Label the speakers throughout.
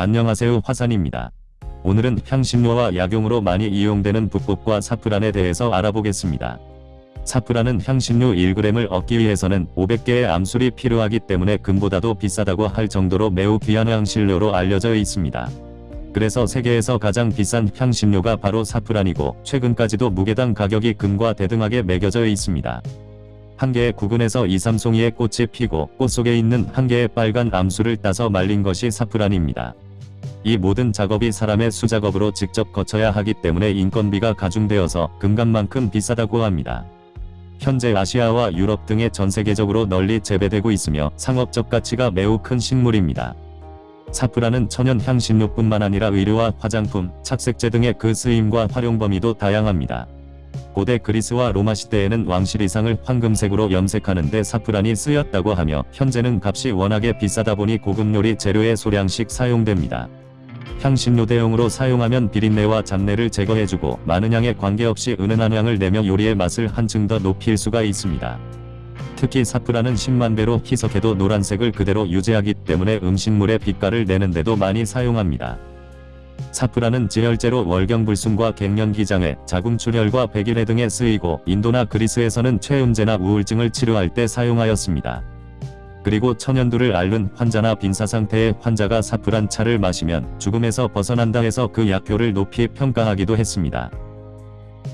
Speaker 1: 안녕하세요 화산입니다. 오늘은 향신료와 약용으로 많이 이용되는 북극과 사프란에 대해서 알아보겠습니다. 사프란은 향신료 1g을 얻기 위해서는 500개의 암술이 필요하기 때문에 금보다도 비싸다고 할 정도로 매우 귀한 향신료로 알려져 있습니다. 그래서 세계에서 가장 비싼 향신료가 바로 사프란이고 최근까지도 무게당 가격이 금과 대등하게 매겨져 있습니다. 한 개의 구근에서 2, 3송이의 꽃이 피고 꽃 속에 있는 한 개의 빨간 암술을 따서 말린 것이 사프란입니다. 이 모든 작업이 사람의 수작업으로 직접 거쳐야 하기 때문에 인건비가 가중되어서 금값만큼 비싸다고 합니다. 현재 아시아와 유럽 등의 전 세계적으로 널리 재배되고 있으며 상업적 가치가 매우 큰 식물입니다. 사프란은 천연 향신료뿐만 아니라 의류와 화장품, 착색제 등의 그 쓰임과 활용 범위도 다양합니다. 고대 그리스와 로마 시대에는 왕실 이상을 황금색으로 염색하는데 사프란이 쓰였다고 하며 현재는 값이 워낙에 비싸다 보니 고급 요리 재료의 소량씩 사용됩니다. 향신료 대용으로 사용하면 비린내와 잡내를 제거해주고 많은 양에 관계없이 은은한 향을 내며 요리의 맛을 한층 더 높일 수가 있습니다. 특히 사프란은 10만 배로 희석해도 노란색을 그대로 유지하기 때문에 음식물의 빛깔을 내는데도 많이 사용합니다. 사프란은 지혈제로 월경불순과 갱년기장애, 자궁출혈과 백일해 등에 쓰이고 인도나 그리스에서는 체음제나 우울증을 치료할 때 사용하였습니다. 그리고 천연두를 앓는 환자나 빈사 상태의 환자가 사프란 차를 마시면 죽음에서 벗어난다 해서 그 약효를 높이 평가하기도 했습니다.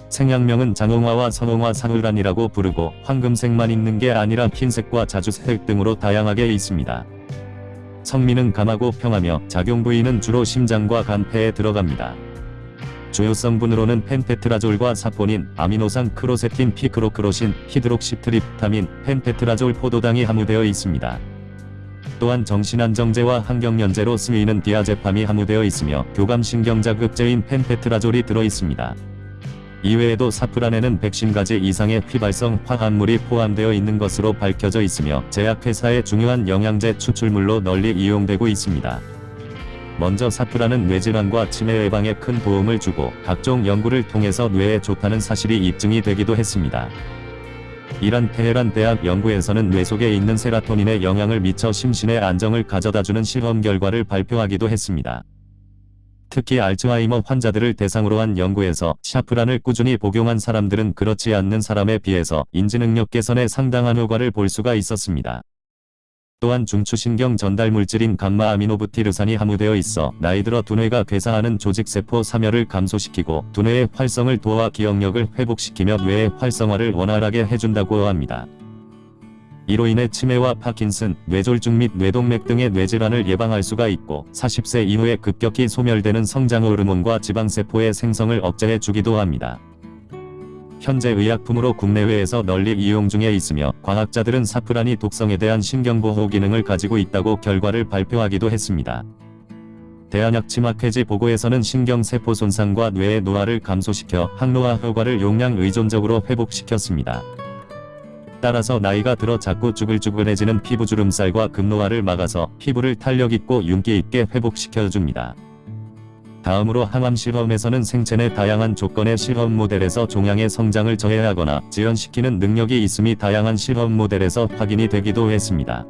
Speaker 1: 생약명은 장홍화와 선홍화 사흐란이라고 부르고 황금색만 있는 게 아니라 흰색과 자주색 등으로 다양하게 있습니다. 성미는 감하고 평하며 작용 부위는 주로 심장과 간, 폐에 들어갑니다. 주요 성분으로는 펜테트라졸과 사포닌, 아미노산 크로세틴 피크로크로신, 히드록시트립타민, 펜테트라졸 포도당이 함유되어 있습니다. 또한 정신안정제와 항경련제로 쓰이는 디아제팜이 함유되어 있으며 교감신경자극제인 펜테트라졸이 들어있습니다. 이외에도 사프란에는 110가지 이상의 휘발성 화합물이 포함되어 있는 것으로 밝혀져 있으며 제약회사의 중요한 영양제 추출물로 널리 이용되고 있습니다. 먼저 사프란은 뇌질환과 치매 예방에 큰 도움을 주고 각종 연구를 통해서 뇌에 좋다는 사실이 입증이 되기도 했습니다. 이란 테헤란 대학 연구에서는 뇌 속에 있는 세라토닌에 영향을 미쳐 심신의 안정을 가져다주는 실험 결과를 발표하기도 했습니다. 특히 알츠하이머 환자들을 대상으로 한 연구에서 샤프란을 꾸준히 복용한 사람들은 그렇지 않는 사람에 비해서 인지능력 개선에 상당한 효과를 볼 수가 있었습니다. 또한 중추신경 전달 물질인 감마 아미노부티르산이 함유되어 있어 나이 들어 두뇌가 괴사하는 조직세포 사멸을 감소시키고 두뇌의 활성을 도와 기억력을 회복시키며 뇌의 활성화를 원활하게 해준다고 합니다. 이로 인해 치매와 파킨슨, 뇌졸중 및 뇌동맥 등의 뇌질환을 예방할 수가 있고 40세 이후에 급격히 소멸되는 성장 호르몬과 지방세포의 생성을 억제해 주기도 합니다. 현재 의약품으로 국내외에서 널리 이용 중에 있으며 과학자들은 사프란이 독성에 대한 신경보호 기능을 가지고 있다고 결과를 발표하기도 했습니다. 대한약 치마케지 보고에서는 신경세포 손상과 뇌의 노화를 감소시켜 항노화 효과를 용량 의존적으로 회복시켰습니다. 따라서 나이가 들어 자꾸 쭈글쭈글해지는 피부 주름살과 급노화를 막아서 피부를 탄력있고 윤기있게 회복시켜줍니다. 다음으로 항암 실험에서는 생체 내 다양한 조건의 실험 모델에서 종양의 성장을 저해하거나 지연시키는 능력이 있음이 다양한 실험 모델에서 확인이 되기도 했습니다.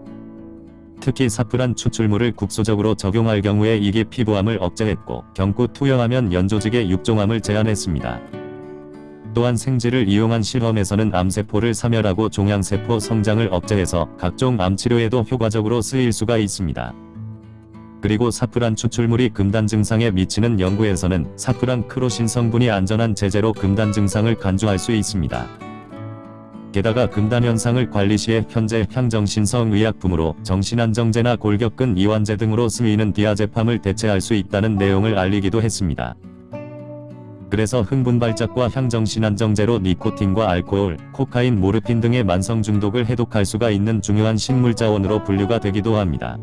Speaker 1: 특히 사프란 추출물을 국소적으로 적용할 경우에 이게 피부암을 억제했고 경구 투여하면 연조직의 육종암을 제한했습니다. 또한 생쥐를 이용한 실험에서는 암세포를 사멸하고 종양세포 성장을 억제해서 각종 암치료에도 효과적으로 쓰일 수가 있습니다. 그리고 사프란 추출물이 금단 증상에 미치는 연구에서는 사프란 크로신 성분이 안전한 제제로 금단 증상을 간주할 수 있습니다. 게다가 금단 현상을 관리 시에 현재 향정신성 의약품으로 정신안정제나 골격근 이완제 등으로 쓰이는 디아제팜을 대체할 수 있다는 내용을 알리기도 했습니다. 그래서 흥분발작과 향정신안정제로 니코틴과 알코올, 코카인, 모르핀 등의 만성 중독을 해독할 수가 있는 중요한 식물자원으로 분류가 되기도 합니다.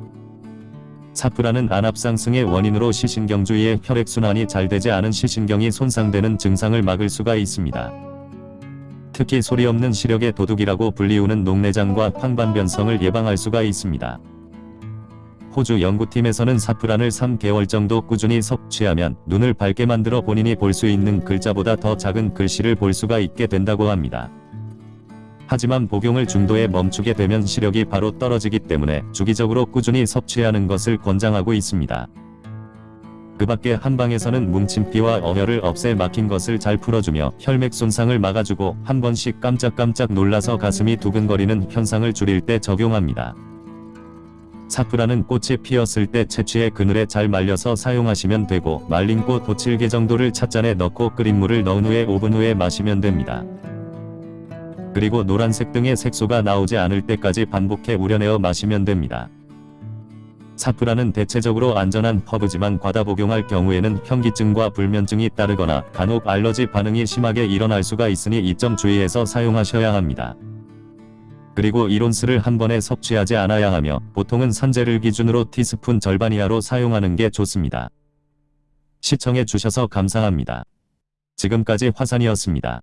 Speaker 1: 사프란은 안압 상승의 원인으로 시신경주의의 혈액순환이 잘 되지 않은 시신경이 손상되는 증상을 막을 수가 있습니다. 특히 소리 없는 시력의 도둑이라고 불리우는 녹내장과 황반변성을 예방할 수가 있습니다. 호주 연구팀에서는 사프란을 3개월 정도 꾸준히 섭취하면 눈을 밝게 만들어 본인이 볼 수 있는 글자보다 더 작은 글씨를 볼 수가 있게 된다고 합니다. 하지만 복용을 중도에 멈추게 되면 시력이 바로 떨어지기 때문에 주기적으로 꾸준히 섭취하는 것을 권장하고 있습니다. 그 밖에 한방에서는 뭉침피와 어혈을 없애 막힌 것을 잘 풀어주며 혈맥 손상을 막아주고 한 번씩 깜짝깜짝 놀라서 가슴이 두근거리는 현상을 줄일 때 적용합니다. 사프라는 꽃이 피었을 때 채취해 그늘에 잘 말려서 사용하시면 되고 말린 꽃 5-7개 정도를 찻잔에 넣고 끓인 물을 넣은 후에 5분 후에 마시면 됩니다. 그리고 노란색 등의 색소가 나오지 않을 때까지 반복해 우려내어 마시면 됩니다. 사프라는 대체적으로 안전한 허브지만 과다 복용할 경우에는 현기증과 불면증이 따르거나 간혹 알러지 반응이 심하게 일어날 수가 있으니 이 점 주의해서 사용하셔야 합니다. 그리고 이론스를 한 번에 섭취하지 않아야 하며 보통은 산재를 기준으로 티스푼 절반 이하로 사용하는 게 좋습니다. 시청해 주셔서 감사합니다. 지금까지 화산이었습니다.